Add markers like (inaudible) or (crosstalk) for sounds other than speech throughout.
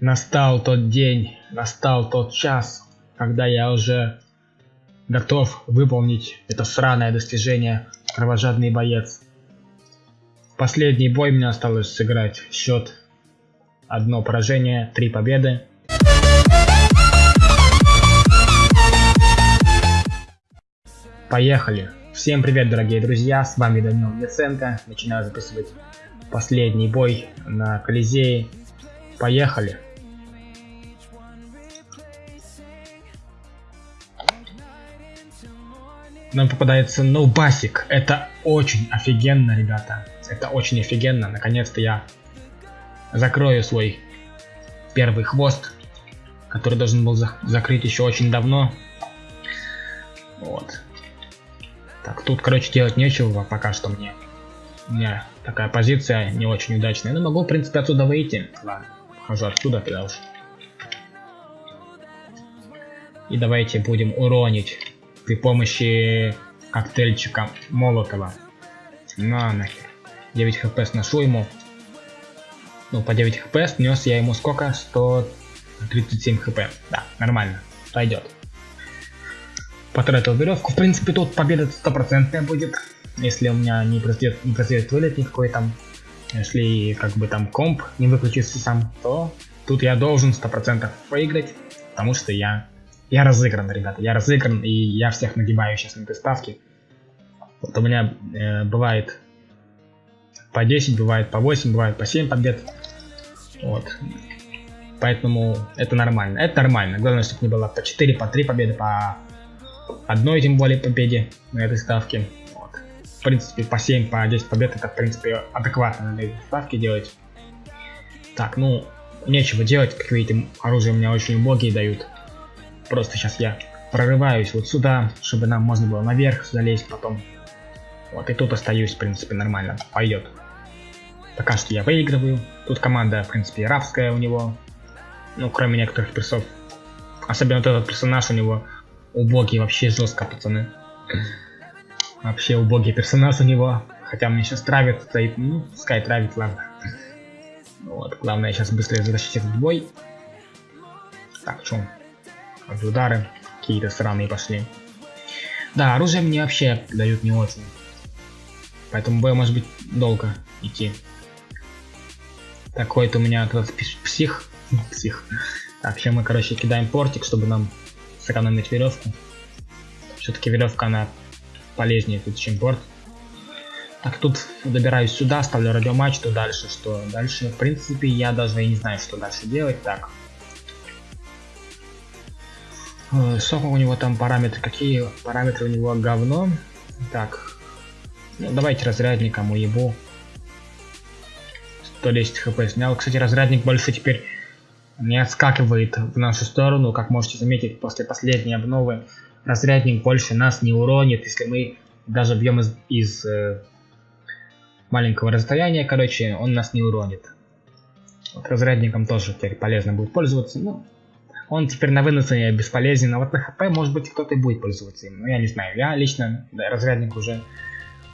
Настал тот день, настал тот час, когда я уже готов выполнить это сраное достижение кровожадный боец. Последний бой мне осталось сыграть. Счет одно поражение, три победы. Поехали! Всем привет, дорогие друзья, с вами Данил Яценко. Начинаю записывать последний бой на Колизее. Поехали! Нам попадается ноубасик. Это очень офигенно, ребята. Это очень офигенно. Наконец-то я закрою свой первый хвост, который должен был за закрыть еще очень давно. Вот. Так, тут, короче, делать нечего пока что мне. У меня такая позиция не очень удачная. Но могу, в принципе, отсюда выйти. Ладно, хожу отсюда тогда уж. И давайте будем уронить при помощи коктейльчика Молотова. На нахер. 9 хп сношу ему. Ну, по 9 хп снес я ему сколько? 137 хп. Да, нормально. Пойдет. Потратил веревку. В принципе, тут победа стопроцентная будет. Если у меня не произойдет, не произойдет вылет никакой там. Если как бы там комп не выключится сам, то тут я должен 100% выиграть. Потому что я я разыгран, ребята, я разыгран, и я всех нагибаю сейчас на этой ставке. Вот у меня э, бывает по 10, бывает по 8, бывает по 7 побед. Вот. Поэтому это нормально. Это нормально. Главное, чтобы не было по 4, по 3 победы, по одной тем более победе на этой ставке. Вот. В принципе, по 7, по 10 побед это, в принципе, адекватно на этой ставке делать. Так, ну, нечего делать. Как видите, оружие у меня очень убогие дают. Просто сейчас я прорываюсь вот сюда, чтобы нам можно было наверх залезть потом. Вот, и тут остаюсь, в принципе, нормально. Пойдет. Пока что я выигрываю. Тут команда, в принципе, рабская у него. Ну, кроме некоторых персов. Особенно вот этот персонаж у него убогий, вообще жестко, пацаны. Вообще убогий персонаж у него. Хотя мне сейчас травит, стоит, ну, пускай травит, ладно. Вот, главное сейчас быстрее затащить этот бой. Так, что? Удары какие-то странные пошли. Да, оружие мне вообще дают не очень. Поэтому бой может быть долго идти. Такой-то у меня этот псих. (laughs) псих. Так, сейчас мы, короче, кидаем портик, чтобы нам сэкономить веревку. Все-таки веревка, она полезнее тут, чем порт. Так, тут добираюсь сюда, ставлю радиомачту дальше, что дальше, в принципе, я даже и не знаю, что дальше делать. Так, Сколько у него там параметры? Какие параметры у него говно? Так. Ну, давайте разрядником уебу. 110 хп снял. Кстати, разрядник больше теперь не отскакивает в нашу сторону. Как можете заметить, после последней обновы разрядник больше нас не уронит, если мы даже бьем из, из э, маленького расстояния, короче, он нас не уронит. Вот разрядником тоже теперь полезно будет пользоваться. Ну, он теперь на выносе бесполезен, а вот на хп может быть кто-то и будет пользоваться им. Ну я не знаю, я лично да, разрядник уже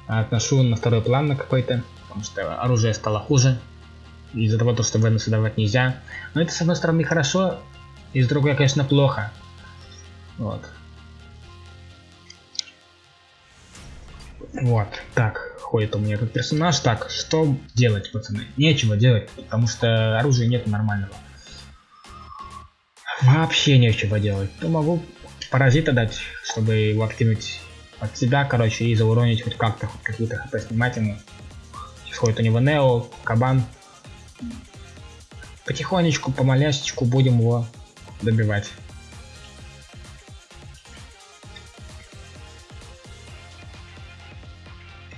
отношу на второй план на какой-то, потому что оружие стало хуже. Из-за того, что выносы давать нельзя. Но это с одной стороны хорошо, и с другой, конечно, плохо. Вот. Вот, так, ходит у меня этот персонаж. Так, что делать, пацаны? Нечего делать, потому что оружия нет нормального. Вообще нечего делать. Ну, могу паразита дать, чтобы его откинуть от себя, короче, и зауронить хоть как-то, хоть какие-то хп снимать ему. Сейчас ходит у него Нео, Кабан. Потихонечку, помалясечку будем его добивать.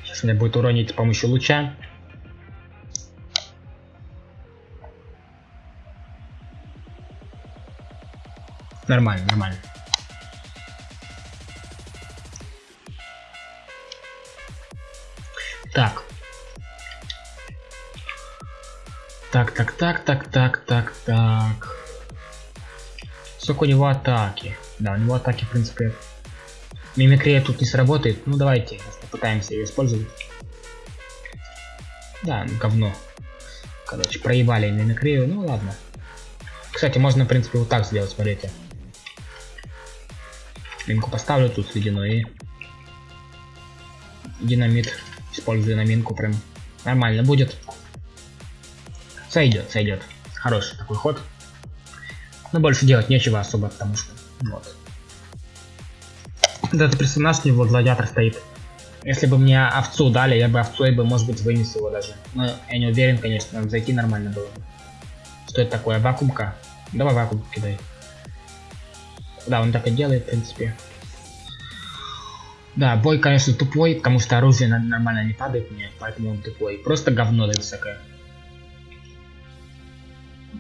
Сейчас меня будет уронить с помощью луча. Нормально, нормально. Так. Так, так, так, так, так, так, так. Сколько у него атаки? Да, у него атаки, в принципе... Мимикрия тут не сработает. Ну, давайте попытаемся ее использовать. Да, говно. Короче, проебали мимикрию. Ну, ладно. Кстати, можно, в принципе, вот так сделать, смотрите. Минку поставлю тут ледяной и динамит. Использую на минку прям. Нормально будет. Сойдет, сойдет. Хороший такой ход. Но больше делать нечего особо, потому что вот. Этот персонаж, у него гладиатор стоит. Если бы мне овцу дали, я бы овцу и бы, может быть, вынес его даже. Но я не уверен, конечно, зайти нормально было. Что это такое? Вакуумка? Давай вакуум кидай. Да, он так и делает, в принципе. Да, бой, конечно, тупой, потому что оружие нормально не падает мне, поэтому он тупой. Просто говно дает всякое.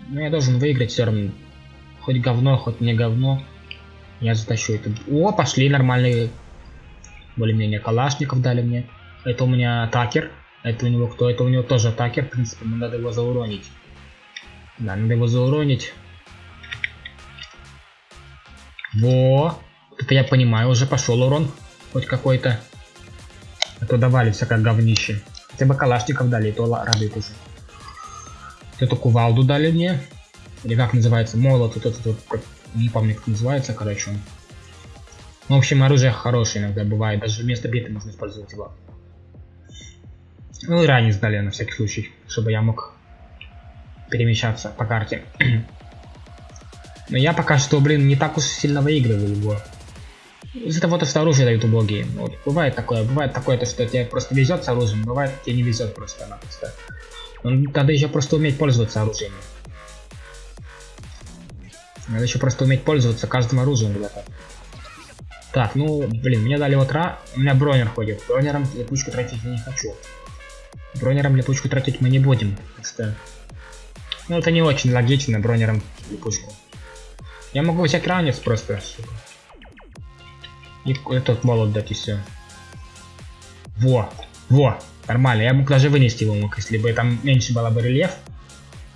Но я должен выиграть все равно. Хоть говно, хоть не говно. Я затащу это. О, пошли нормальные. Более-менее калашников дали мне. Это у меня атакер. Это у него кто? Это у него тоже атакер. В принципе, мне надо его зауронить. Да, надо его зауронить. Во! Это я понимаю, уже пошел урон. Хоть какой-то. А то давали всякое говнище. Хотя бы калашников дали, и то радует уже. Эту кувалду дали мне. Или как называется? Молот. Вот этот вот, не помню как называется, короче. Ну, в общем, оружие хорошее иногда бывает. Даже вместо биты можно использовать его. Ну и ранее сдали на всякий случай, чтобы я мог перемещаться по карте. Но я пока что, блин, не так уж сильно выигрываю его. Из-за того, что оружие дают убогие. Вот, бывает такое, бывает такое, то, что тебе просто везет с оружием, бывает тебе не везет просто-напросто. Надо еще просто уметь пользоваться оружием. Надо еще просто уметь пользоваться каждым оружием, ребята. Так, ну, блин, мне дали вот ра... У меня бронер ходит. Бронером липучку тратить я не хочу. Бронером липучку тратить мы не будем. Что... Ну, это не очень логично, бронером липучку. Я могу взять ранец просто, сука. И этот молот дать и все. Во, во, нормально. Я мог даже вынести его мог, если бы там меньше было бы рельеф.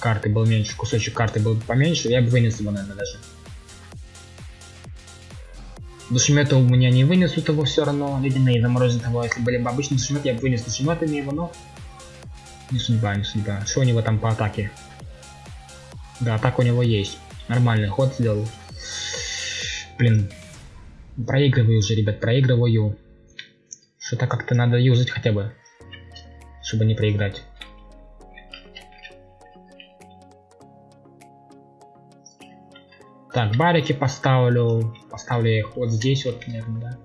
Карты был меньше, кусочек карты был бы поменьше, я бы вынес его, наверное, даже. Душемета у меня не вынесут его все равно. Ледяные заморозят его. Если были бы обычные душеметы, я бы вынес душеметами его, но... Не судьба, не судьба. Что у него там по атаке? Да, атака у него есть. Нормальный ход сделал. Блин. Проигрываю уже, ребят, проигрываю. Что-то как-то надо юзать хотя бы. Чтобы не проиграть. Так, барики поставлю. Поставлю их вот здесь вот, наверное, да.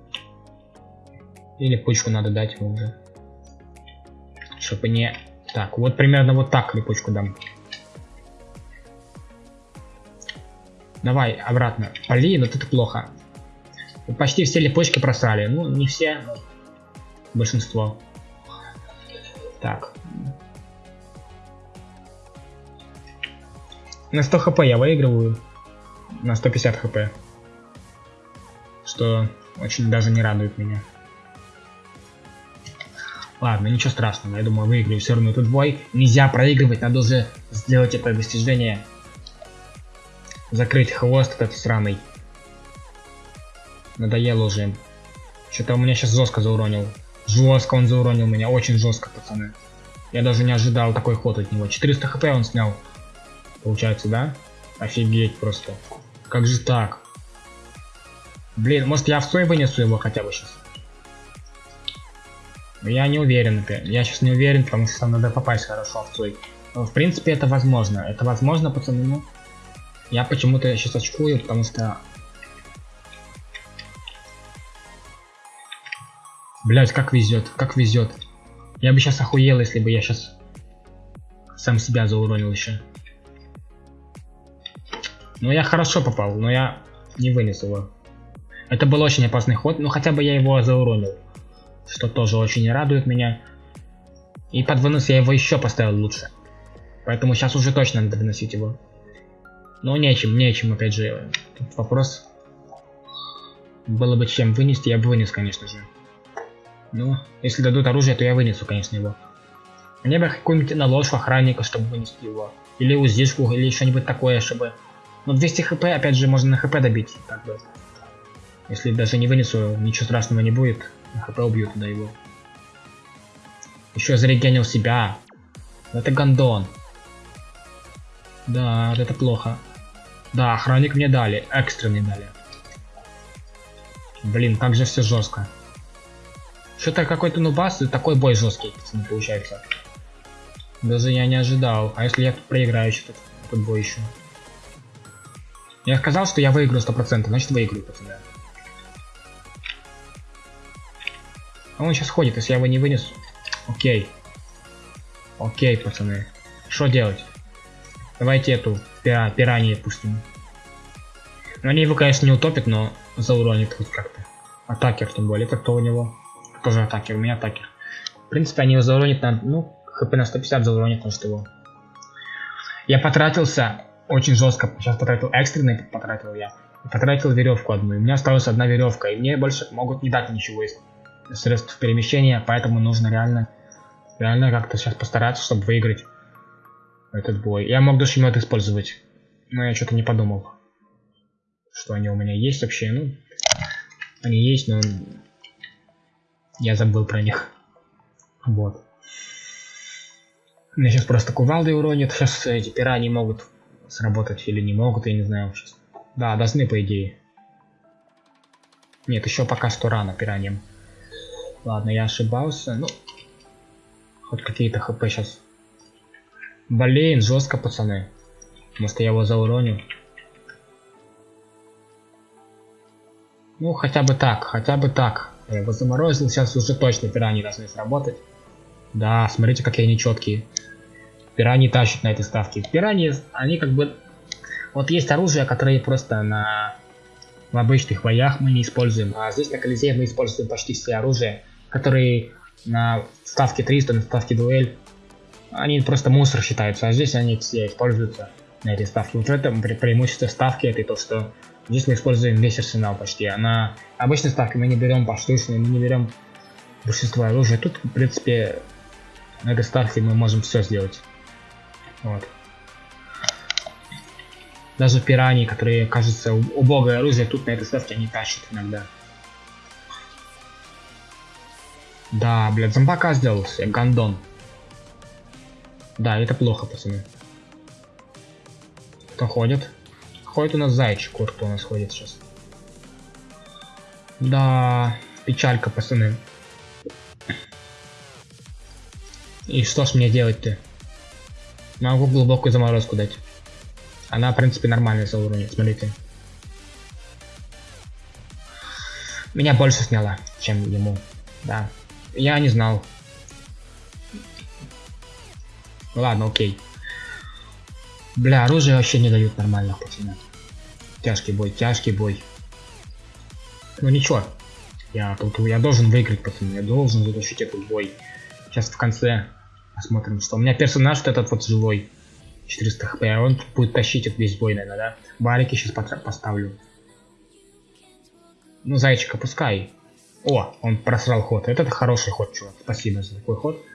Или пучку надо дать ему уже. Чтобы не... Так, вот примерно вот так липучку дам. Давай, обратно. Блин, вот это плохо. Почти все липучки просрали. Ну, не все, но большинство. Так. На 100 хп я выигрываю на 150 хп. Что очень даже не радует меня. Ладно, ничего страшного, я думаю, выиграю все равно этот бой. Нельзя проигрывать, надо уже сделать это достижение. Закрыть хвост этот сраный. Надоело уже. Что-то у меня сейчас жестко зауронил. Жестко он зауронил меня, очень жестко, пацаны. Я даже не ожидал такой ход от него. 400 хп он снял. Получается, да? Офигеть просто. Как же так? Блин, может я в свой вынесу его хотя бы сейчас? Я не уверен. Я сейчас не уверен, потому что надо попасть хорошо свой. Но, в принципе, это возможно. Это возможно, пацаны. Ну, я почему-то сейчас очкую, потому что... Блять, как везет, как везет. Я бы сейчас охуел, если бы я сейчас сам себя зауронил еще. Ну я хорошо попал, но я не вынес его. Это был очень опасный ход, но хотя бы я его зауронил. Что тоже очень радует меня. И под вынос я его еще поставил лучше. Поэтому сейчас уже точно надо выносить его. Но нечем, нечем, опять же. Тут вопрос. Было бы чем вынести, я бы вынес, конечно же. Ну, если дадут оружие, то я вынесу, конечно, его. Мне бы какую-нибудь наложку охранника, чтобы вынести его. Или УЗИшку, или что-нибудь такое, чтобы но 200 хп, опять же, можно на хп добить. Как бы. Если даже не вынесу, ничего страшного не будет. На хп убью туда его. Еще зарегенил себя. Это гандон. Да, это плохо. Да, охранник мне дали, экстренный дали. Блин, как же все жестко. Что-то какой-то нубас и такой бой жесткий, пацаны, получается. Даже я не ожидал. А если я тут проиграю этот, этот бой еще? Я сказал, что я выиграю 100%, значит выиграю, пацаны. А он сейчас ходит, если я его не вынесу. Окей. Окей, пацаны. Что делать? Давайте эту пира пираньи пустим. Ну, они его, конечно, не утопят, но зауронит хоть как-то. Атакер, тем более. Это кто у него? Тоже атакер, у меня атакер. В принципе, они его зауронят на... Ну, хп на 150 зауронит, может его. Я потратился очень жестко. Сейчас потратил экстренный, потратил я. Потратил веревку одну. И у меня осталась одна веревка. И мне больше могут не дать ничего из средств перемещения. Поэтому нужно реально, реально как-то сейчас постараться, чтобы выиграть этот бой. Я мог душемет использовать. Но я что-то не подумал. Что они у меня есть вообще. Ну, они есть, но я забыл про них. Вот. Меня сейчас просто кувалды уронят. Сейчас эти пираньи могут сработать или не могут, я не знаю сейчас. Да, должны по идее. Нет, еще пока что рано пираньям. Ладно, я ошибался. Ну, хоть какие-то хп сейчас. Блин, жестко, пацаны. Может я его зауроню. Ну, хотя бы так, хотя бы так. Я его заморозил, сейчас уже точно пираньи должны сработать. Да, смотрите, какие они четкие. Пираньи тащат на этой ставке. Пираньи, они как бы... Вот есть оружие, которое просто на... В обычных боях мы не используем. А здесь на Колизее мы используем почти все оружия, которые на ставке 300, на ставке дуэль. Они просто мусор считаются, а здесь они все используются на этой ставке. Вот это преимущество ставки, это то, что здесь мы используем весь арсенал почти. А на обычной ставке мы не берем поштучные, мы не берем большинство оружия. Тут, в принципе, на этой ставке мы можем все сделать. Вот. Даже пираньи, которые, кажется, убогое оружие, тут на этой ставке они тащат иногда. Да, блядь, зомбака сделался, гандон. Да, это плохо, пацаны. Кто ходит? Ходит у нас зайчик, вот кто у нас ходит сейчас. Да, печалька, пацаны. И что ж мне делать-то? Могу глубокую заморозку дать. Она, в принципе, нормальная за уровень, смотрите. Меня больше сняла, чем ему. Да. Я не знал. Ладно, окей. Бля, оружие вообще не дают нормально, пацаны. Тяжкий бой, тяжкий бой. Ну ничего. Я я должен выиграть, пацаны. Я должен затащить этот бой. Сейчас в конце Посмотрим, что. У меня персонаж вот этот вот живой. 400 хп, он будет тащить этот весь бой, наверное, да? Барики сейчас поставлю. Ну, зайчика, пускай. О, он просрал ход. Это хороший ход, чувак. Спасибо за такой ход.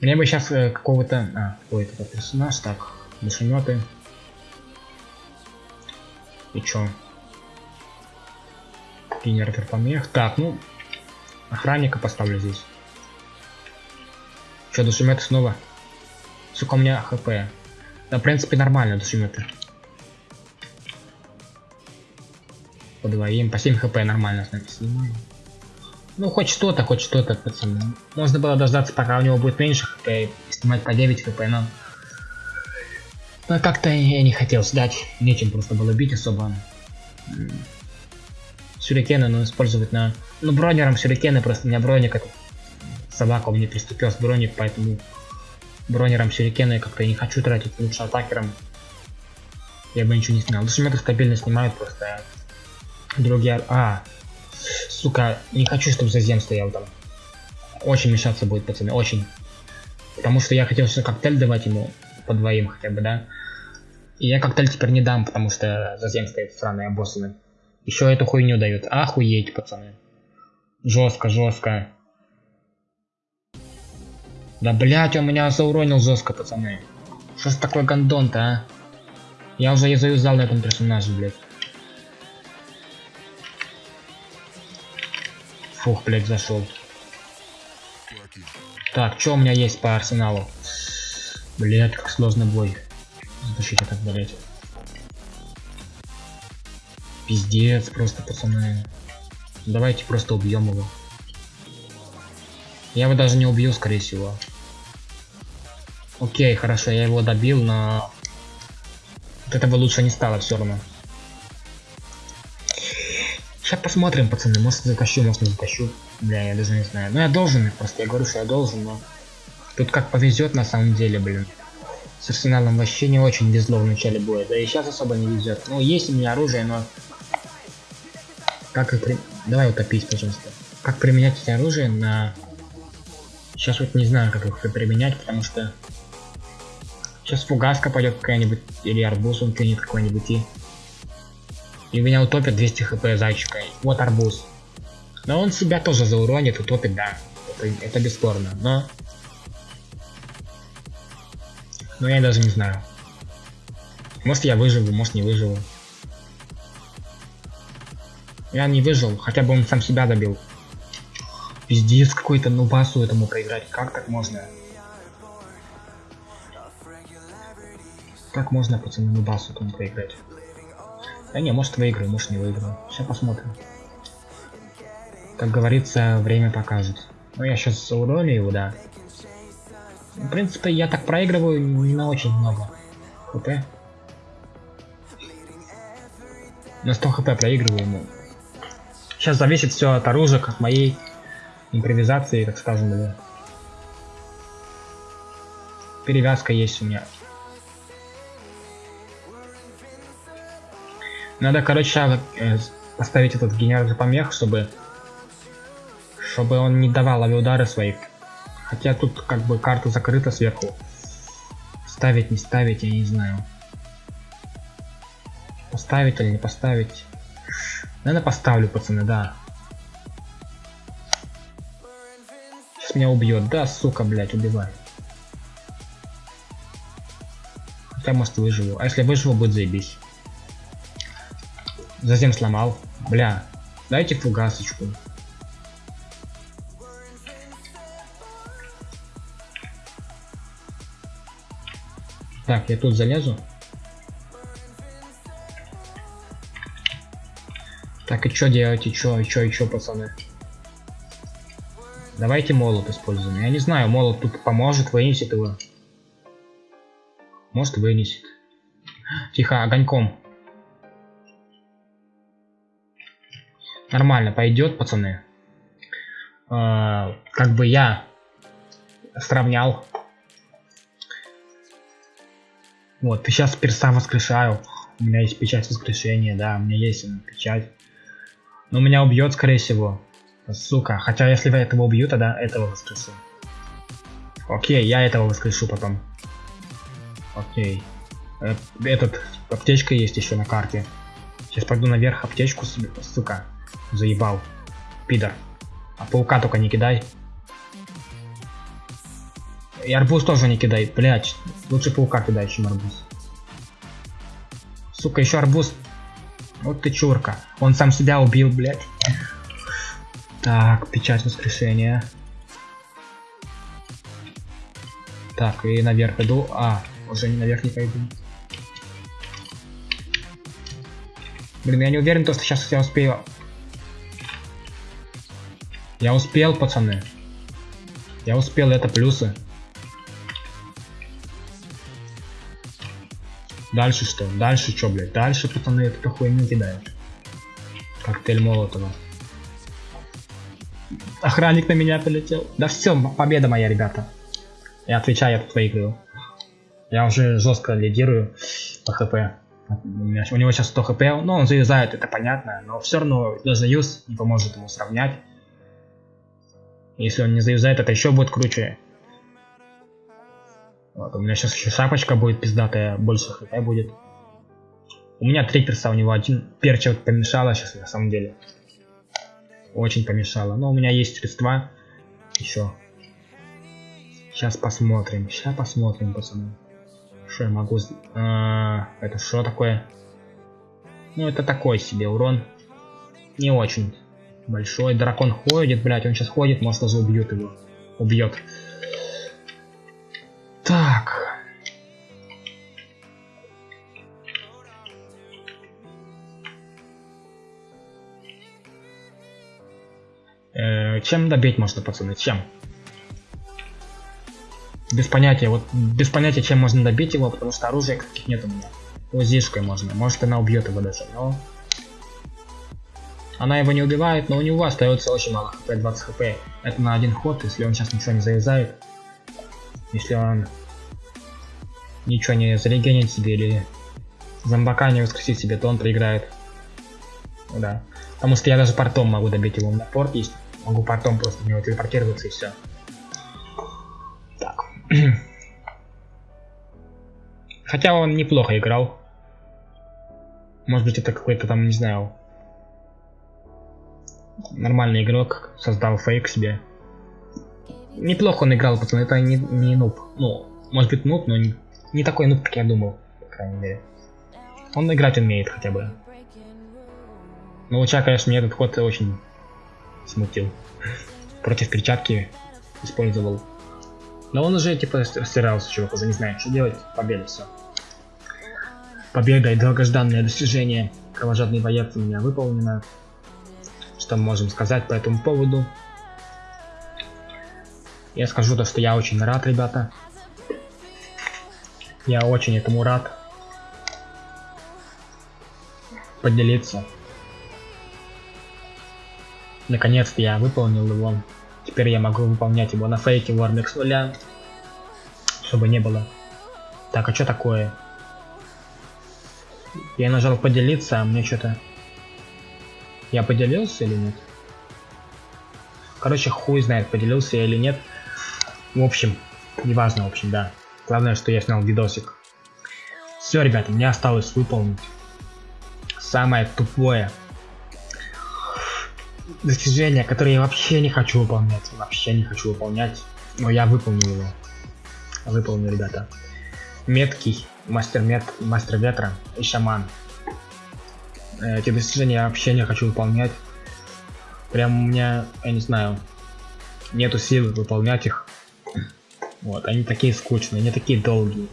Мне бы сейчас э, какого-то... А, какой это персонаж? Так, душеметы. И чё? Генератор помех. Так, ну... Охранника поставлю здесь. Что, душеметы снова? Сука, у меня хп. Да, в принципе, нормально душеметы. По двоим, по 7 хп нормально, знаете, снимаю. Ну, хоть что-то, хоть что-то, пацаны. Можно было дождаться, пока у него будет меньше хп, и снимать по 9 хп, но... Но как-то я не хотел сдать. Нечем просто было бить особо. Сюрикены, ну, использовать на... Ну, бронером сюрикены, просто у меня броник это собака у приступил с броник, поэтому бронером сюрикены как-то я не хочу тратить, лучше атакером. Я бы ничего не снял. Душеметы стабильно снимают просто. Другие... А, сука, не хочу, чтобы зазем стоял там. Очень мешаться будет, пацаны, очень. Потому что я хотел все коктейль давать ему по двоим хотя бы, да. И я коктейль теперь не дам, потому что зазем стоит сраные обоссаны. Еще эту хуйню дают. Охуеть, пацаны. Жестко, жестко. Да блять, он меня зауронил жестко, пацаны. Что ж такой гандон-то, а? Я уже и заюзал на этом персонаже, блядь. Фух, блядь, зашел. Так, что у меня есть по арсеналу? Блять, как сложный бой. Затащить этот, блядь. Пиздец, просто пацаны. Давайте просто убьем его. Я его даже не убью, скорее всего. Окей, хорошо, я его добил, но... От этого лучше не стало все равно. Сейчас посмотрим, пацаны, может затащу, может не затащу. Бля, я даже не знаю. Ну я должен, просто я говорю, что я должен, но... Тут как повезет на самом деле, блин. С арсеналом вообще не очень везло в начале боя. Да и сейчас особо не везет. Ну, есть у меня оружие, но... Как их при... Давай утопить, пожалуйста. Как применять эти оружие на... Сейчас вот не знаю, как их применять, потому что... Сейчас фугаска пойдет какая-нибудь, или арбуз он кинет какой-нибудь, и... И меня утопят 200 хп зайчика. Вот арбуз. Но он себя тоже зауронит, утопит, да. Это, это бесспорно, но... Но я даже не знаю. Может я выживу, может не выживу. Я не выжил, хотя бы он сам себя добил. Пиздец какой-то нубасу этому проиграть. Как так можно? Как можно пацаны нубасу этому проиграть? Да не, может выиграю, может не выиграю. Сейчас посмотрим. Как говорится, время покажет. Ну я сейчас уролю его, да. В принципе, я так проигрываю на очень много. ХП. На 100 хп проигрываю ему. Сейчас зависит все от оружия, от моей импровизации, так скажем, или... Перевязка есть у меня. Надо, короче, э, поставить этот генератор помех, чтобы чтобы он не давал авиаудары своих. Хотя тут как бы карта закрыта сверху. Ставить, не ставить, я не знаю. Поставить или не поставить. Наверное, поставлю, пацаны, да. Сейчас меня убьет. Да, сука, блядь, убивай. Хотя, может, выживу. А если выживу, будет заебись. Затем сломал. Бля, дайте фугасочку. Так, я тут залезу. Так, и что делать, и что, и что, и что, пацаны? Давайте молот используем. Я не знаю, молот тут поможет, вынесет его. Может вынесет. Тихо, огоньком. Нормально пойдет, пацаны. Э, как бы я сравнял. Вот, сейчас перса воскрешаю. У меня есть печать воскрешения, да, у меня есть печать. Но меня убьет, скорее всего. Сука, хотя если этого убью, тогда этого воскрешу. Окей, я этого воскрешу потом. Окей. Э, этот, аптечка есть еще на карте. Сейчас пойду наверх аптечку сука. Заебал. Пидор. А паука только не кидай. И арбуз тоже не кидай, блять. Лучше паука кидай, чем арбуз. Сука, еще арбуз. Вот ты чурка. Он сам себя убил, блять. Так, печать воскрешения. Так, и наверх иду. А, уже не наверх не пойду. Блин, я не уверен, то, что сейчас я успею я успел, пацаны. Я успел, это плюсы. Дальше что? Дальше что, блядь? Дальше, пацаны, эту хуйню кидают. Коктейль Молотова. Охранник на меня полетел. Да все, победа моя, ребята. Я отвечаю, я тут выиграю. Я уже жестко лидирую по хп. У него сейчас 100 хп, но он заюзает, это понятно, но все равно даже юз не поможет ему сравнять. Если он не заюзает, это еще будет круче. Вот, у меня сейчас еще шапочка будет пиздатая, больше хп будет. У меня три перса, у него один перчик помешало сейчас на самом деле. Очень помешало. Но у меня есть средства. Еще. Сейчас посмотрим. Сейчас посмотрим, пацаны. Что я могу... А, это что такое? Ну, это такой себе урон. Не очень. Большой дракон ходит, блять, он сейчас ходит, может даже убьет его. Убьет. Так. Э, чем добить можно, пацаны? Чем? Без понятия, вот без понятия, чем можно добить его, потому что оружия каких нет у меня. Лузишкой можно, может она убьет его даже, но она его не убивает, но у него остается очень мало хп, 20 хп. Это на один ход, если он сейчас ничего не завязает. Если он ничего не зарегенит себе или зомбака не воскресит себе, то он проиграет. Да. Потому что я даже портом могу добить его. на порт есть. Могу портом просто в него телепортироваться и все. Так. (clears throat) Хотя он неплохо играл. Может быть это какой-то там, не знаю, нормальный игрок, создал фейк себе. Неплохо он играл, пацаны, это не, не нуб. Ну, может быть нуб, но не, не такой нуб, как я думал, по крайней мере. Он играть умеет хотя бы. Но луча, конечно, мне этот ход очень смутил. (laughs) Против перчатки использовал. Но он уже типа стирался, чувак, уже не знает, что делать. Победа, все. Победа и долгожданное достижение. Кровожадный боец у меня выполнено. Что мы можем сказать по этому поводу? Я скажу то, что я очень рад, ребята. Я очень этому рад. Поделиться. Наконец-то я выполнил его. Теперь я могу выполнять его на фейке Warmix нуля. Чтобы не было. Так, а что такое? Я нажал поделиться, а мне что-то... Я поделился или нет? Короче, хуй знает, поделился я или нет. В общем, неважно, в общем, да. Главное, что я снял видосик. Все, ребята, мне осталось выполнить самое тупое достижение, которое я вообще не хочу выполнять. Вообще не хочу выполнять. Но я выполнил его. Выполнил, ребята. Меткий мастер, мет, мастер ветра и шаман. Эти достижения вообще не хочу выполнять. Прям у меня, я не знаю, нету сил выполнять их. Вот, они такие скучные, они такие долгие.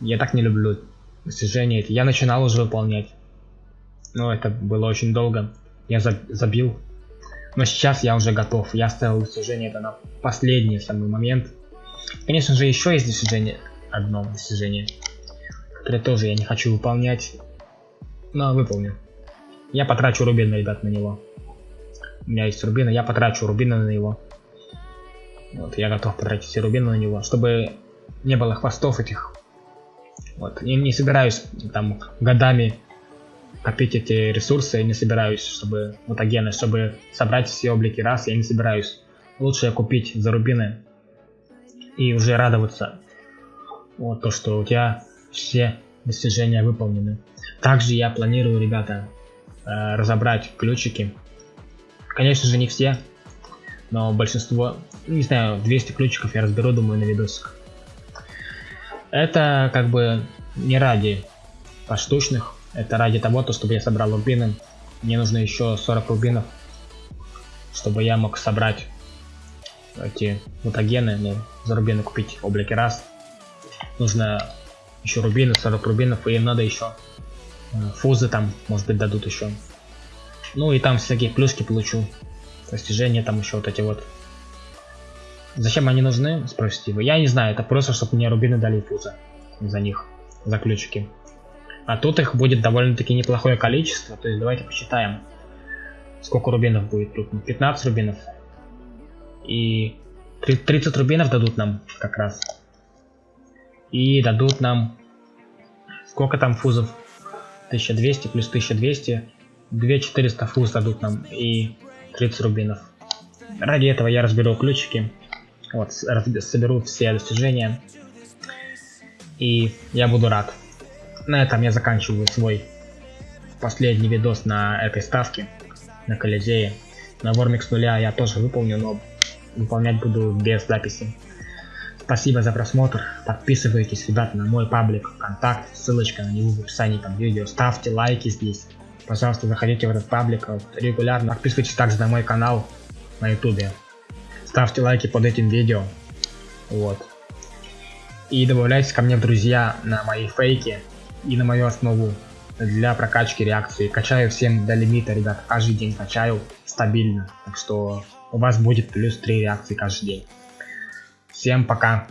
Я так не люблю достижения эти. Я начинал уже выполнять. Но это было очень долго. Я забил. Но сейчас я уже готов. Я ставил достижение это на последний самый момент. Конечно же, еще есть достижение. Одно достижение. Которое тоже я не хочу выполнять. Но выполню. Я потрачу рубины, ребят, на него. У меня есть рубины, я потрачу рубины на него. Вот, я готов потратить все рубины на него, чтобы не было хвостов этих. Вот, я не собираюсь там годами копить эти ресурсы, я не собираюсь, чтобы мутагены, чтобы собрать все облики раз, я не собираюсь. Лучше я купить за рубины и уже радоваться. Вот то, что у тебя все достижения выполнены. Также я планирую, ребята, э, разобрать ключики. Конечно же не все, но большинство, не знаю, 200 ключиков я разберу, думаю, на видосик. Это как бы не ради поштучных, это ради того, то, чтобы я собрал рубины. Мне нужно еще 40 рубинов, чтобы я мог собрать эти мутагены, ну, за рубины купить облики раз. Нужно еще рубины, 40 рубинов, и им надо еще э, фузы там, может быть, дадут еще. Ну и там всякие плюшки получу достижения там еще вот эти вот. Зачем они нужны, спросите вы. Я не знаю, это просто, чтобы мне рубины дали фуза за них, за ключики. А тут их будет довольно-таки неплохое количество, то есть давайте посчитаем, сколько рубинов будет тут. 15 рубинов. И 30 рубинов дадут нам как раз. И дадут нам... Сколько там фузов? 1200 плюс 1200. 2400 фуз дадут нам. И 30 рубинов. Ради этого я разберу ключики. Вот, соберу все достижения. И я буду рад. На этом я заканчиваю свой последний видос на этой ставке. На Колизее. На Вормикс нуля я тоже выполню, но выполнять буду без записи. Спасибо за просмотр. Подписывайтесь, ребята, на мой паблик ВКонтакте. Ссылочка на него в описании под видео. Ставьте лайки здесь. Пожалуйста, заходите в этот паблик регулярно. Подписывайтесь также на мой канал на ютубе. Ставьте лайки под этим видео. Вот. И добавляйтесь ко мне в друзья на мои фейки и на мою основу для прокачки реакции. Качаю всем до лимита, ребят. Каждый день качаю стабильно. Так что у вас будет плюс 3 реакции каждый день. Всем пока!